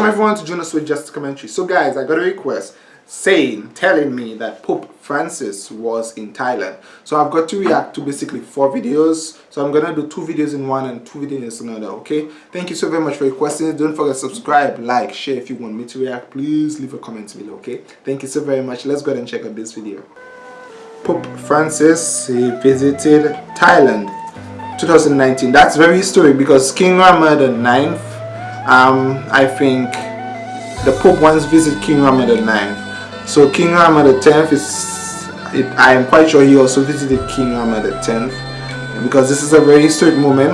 welcome everyone to Jonas with Just Commentary. So guys, I got a request saying, telling me that Pope Francis was in Thailand. So I've got to react to basically four videos. So I'm gonna do two videos in one and two videos in another, okay? Thank you so very much for requesting it. Don't forget to subscribe, like, share if you want me to react. Please leave a comment below, okay? Thank you so very much. Let's go ahead and check out this video. Pope Francis, he visited Thailand 2019. That's very historic because King Rama the 9th um, I think the Pope once visited King Rama 9th. So King Rama 10th is, it, I am quite sure he also visited King Rama 10th because this is a very historic moment.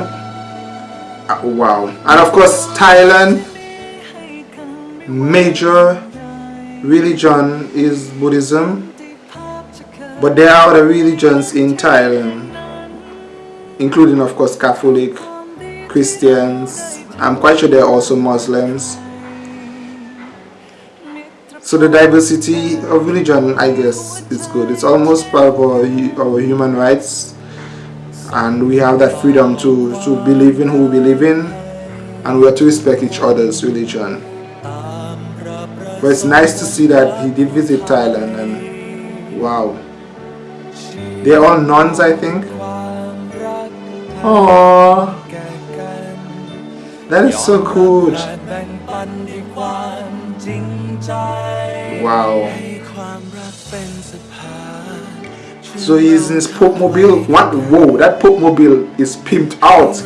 Uh, wow. And of course Thailand, major religion is Buddhism. But there are other religions in Thailand, including of course Catholic, Christians, I'm quite sure there are also Muslims. So the diversity of religion, I guess, is good. It's almost part of our, our human rights. And we have that freedom to, to believe in who we believe in. And we have to respect each other's religion. But it's nice to see that he did visit Thailand and wow. They're all nuns, I think. Aww. That is so cool. Wow. So he's in his Pope Mobile. What? Whoa, that Pope Mobile is pimped out.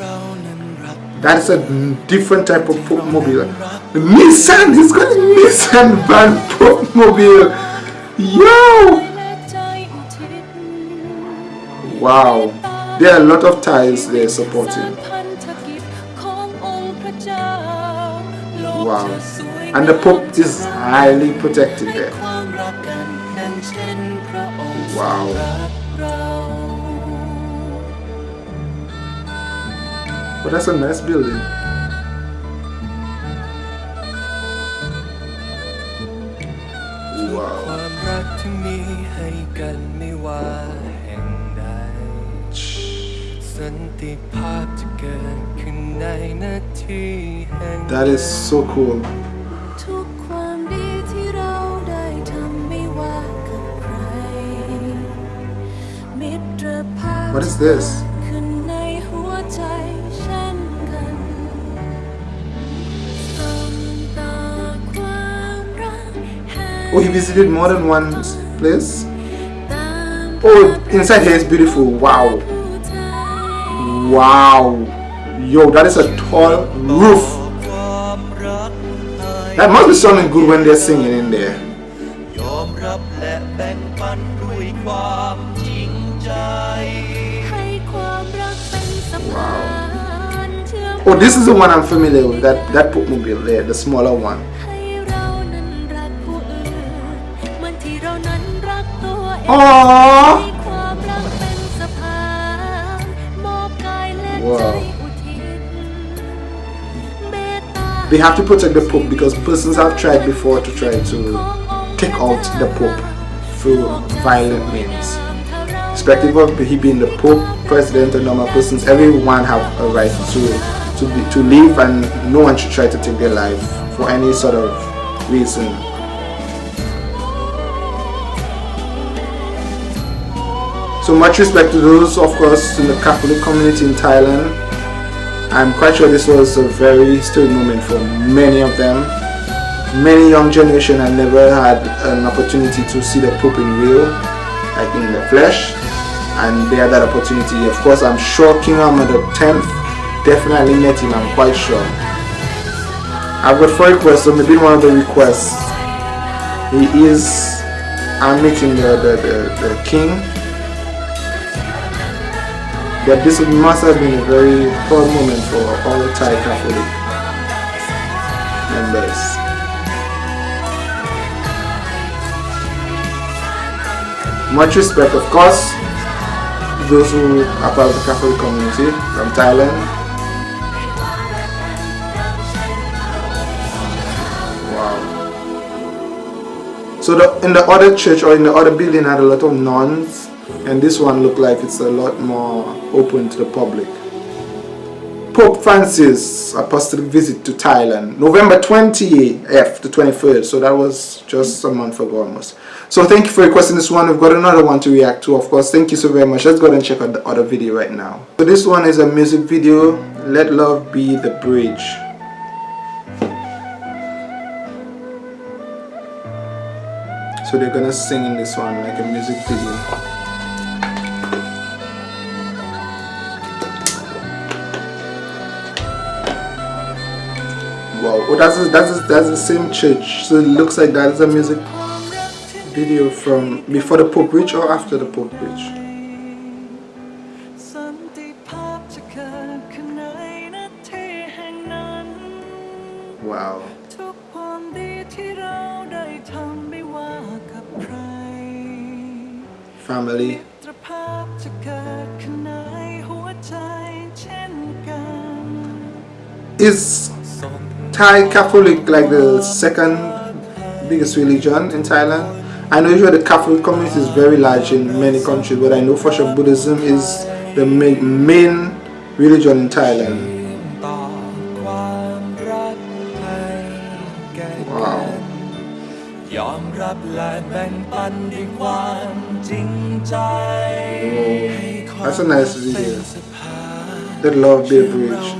That's a different type of Pope Mobile. Nissan! He's got a Nissan van Pope Mobile. Yo! Wow. There are a lot of Thais they're supporting. Wow. And the Pope is highly protected there. Wow. But that's a nice building. Wow. สันติภาพจะเกิดขึ้นในนาที that is so cool. What is this? Oh, he visited more than one place? Oh, inside here is beautiful. Wow. Wow. Yo, that is a tall roof. That must be sounding good when they're singing in there. Wow. Oh, this is the one I'm familiar with. That that Pope Mobile there, the smaller one. Aww. Wow. They have to protect the Pope because persons have tried before to try to take out the Pope through violent means. Irrespective of he being the Pope, President, or normal persons, everyone have a right to to be, to live and no one should try to take their life for any sort of reason. So much respect to those, of course, in the Catholic community in Thailand I'm quite sure this was a very historic moment for many of them. Many young generation have never had an opportunity to see the Pope in real, like in the flesh, and they had that opportunity. Of course, I'm sure King Rama X definitely met him, I'm quite sure. I've got four requests, so maybe one of the requests, he is I'm meeting the, the, the, the king but this must have been a very proud moment for all Thai Catholic members. Much respect, of course, to those who are part of the Catholic community from Thailand. Wow. So the, in the other church or in the other building had a lot of nuns and this one looked like it's a lot more open to the public. Pope Francis apostolic visit to Thailand, November 20th to 23rd. So that was just a month ago almost. So thank you for requesting this one. We've got another one to react to, of course. Thank you so very much. Let's go ahead and check out the other video right now. So this one is a music video. Let love be the bridge. So they're gonna sing in this one like a music video. Oh, that's that's that's the same church. So it looks like that is a music video from before the Pope reached or after the Pope reached. Wow. Family. Is Thai Catholic like the second biggest religion in Thailand? I know usually the Catholic community is very large in many countries, but I know for sure Buddhism is the main, main religion in Thailand. Wow. That's a nice video. The love be bridge.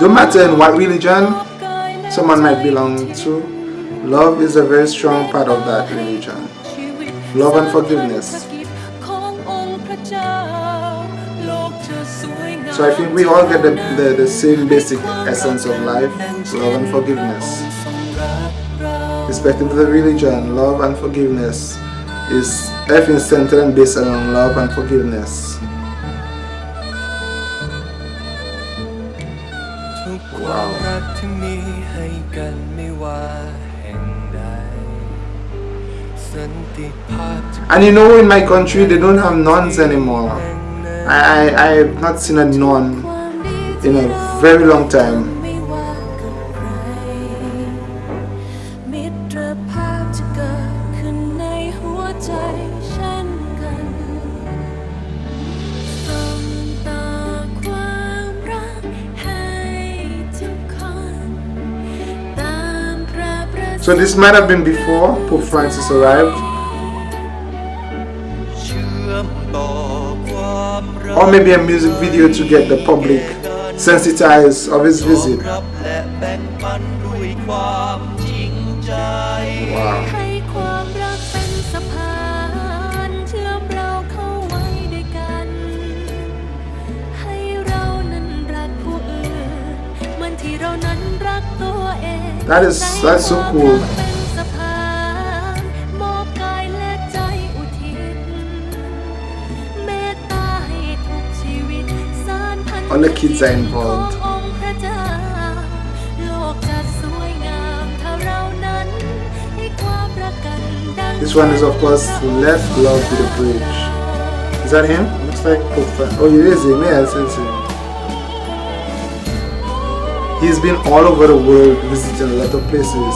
No matter in what religion someone might belong to, love is a very strong part of that religion. Love and forgiveness. So I think we all get the, the, the same basic essence of life, love and forgiveness. Respecting the religion, love and forgiveness is everything centered and based on love and forgiveness. And you know in my country they don't have nuns anymore. I, I, I have not seen a nun in a very long time. So this might have been before Pope Francis arrived. Or maybe a music video to get the public sensitized of his visit. Wow. That is that's so cool. All the kids are involved. This one is of course left Love Be the Bridge. Is that him? Looks like Oh, it is him. Yes, it's him. He's been all over the world visiting a lot of places.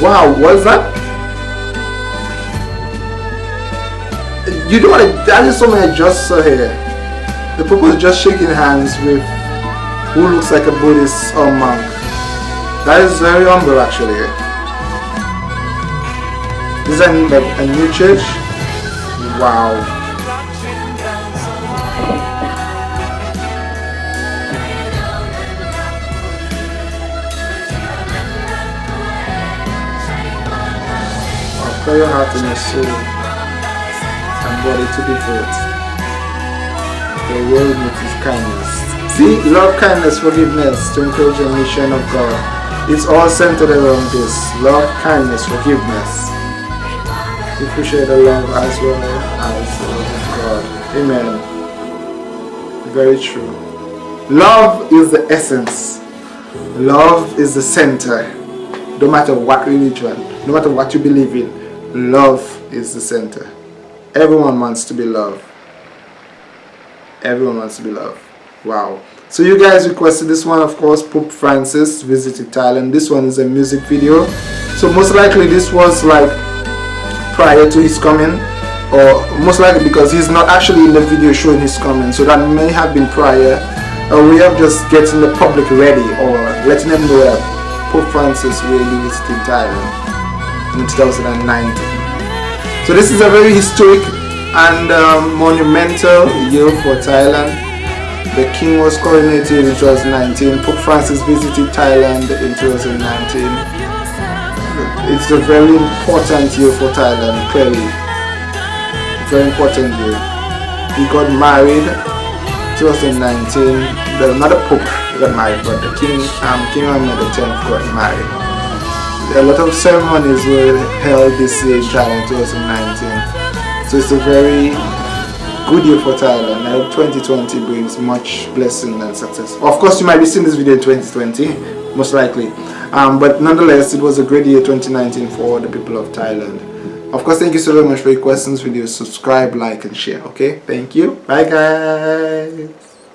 Wow, what is that? You know what? That is something I just saw here. The people is just shaking hands with who looks like a Buddhist or monk. That is very humble actually. This is a, a new church. Wow. for your heart and your soul body to devote the world his kindness. See, love, kindness, forgiveness to encourage the mission of God. It's all centered around this. Love, kindness, forgiveness. We appreciate the love as well as the love of God. Amen. Very true. Love is the essence. Love is the center. No matter what religion, no matter what you believe in, love is the center. Everyone wants to be loved. Everyone wants to be loved. Wow. so you guys requested this one of course Pope Francis visited Thailand this one is a music video so most likely this was like prior to his coming or most likely because he's not actually in the video showing his coming so that may have been prior or we have just getting the public ready or letting them know that Pope Francis really visited Thailand in 2019 so this is a very historic and um, monumental year for Thailand the king was coronated in 2019 Pope Francis visited Thailand in 2019 it's a very important year for Thailand clearly very important year. He got married 2019. The another pope got married, but the king, um, King Rama X got married. A lot of ceremonies were held this year in Thailand 2019. So it's a very good year for Thailand. I hope 2020 brings much blessing and success. Of course, you might be seeing this video in 2020, most likely. Um, but nonetheless, it was a great year 2019 for the people of Thailand of course thank you so very much for your questions videos subscribe like and share okay thank you bye guys